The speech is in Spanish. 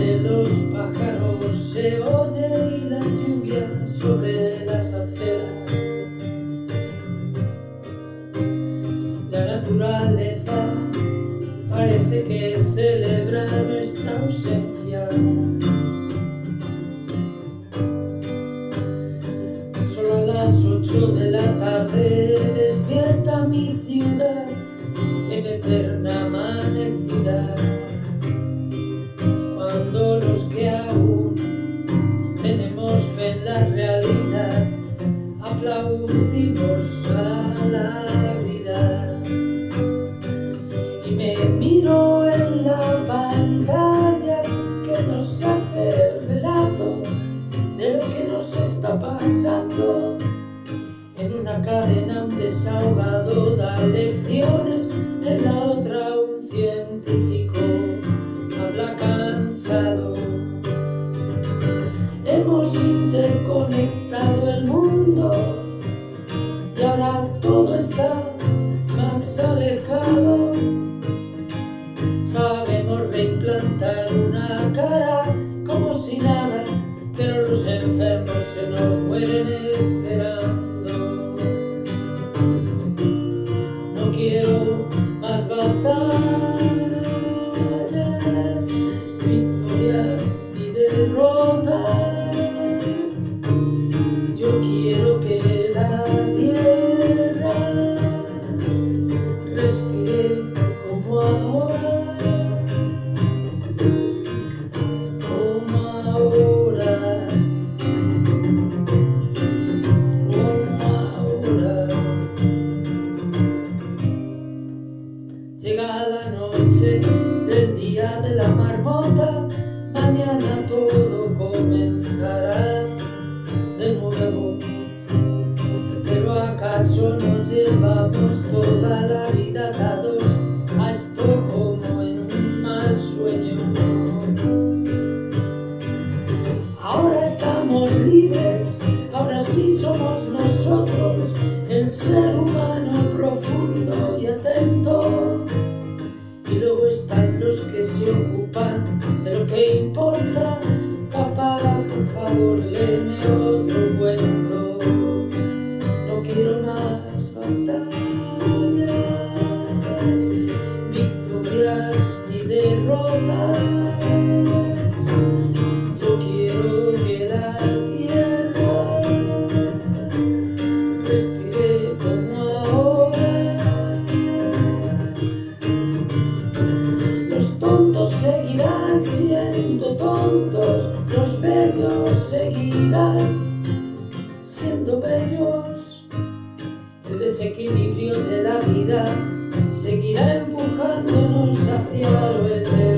de los pájaros se oye y la lluvia sobre las aceras. La naturaleza parece que celebra nuestra ausencia. Solo a las ocho de la tarde despierta mi ciudad. El relato de lo que nos está pasando. En una cadena un desahogado da lecciones en la otra un científico habla cansado. Hemos interconectado se nos mueren esperando. No quiero más batallas, victorias ni derrotas. Yo quiero que mañana todo comenzará de nuevo. Pero acaso no llevamos toda la vida atados a esto como en un mal sueño. Ahora estamos libres, ahora sí somos nosotros, el ser humano de lo que importa. Papá, por favor, léeme otro cuento. No quiero más batallas, victorias ni derrotas. Yo quiero que la tierra respire como ahora. Los tontos siendo tontos, los bellos seguirán siendo bellos. El desequilibrio de la vida seguirá empujándonos hacia lo eterno.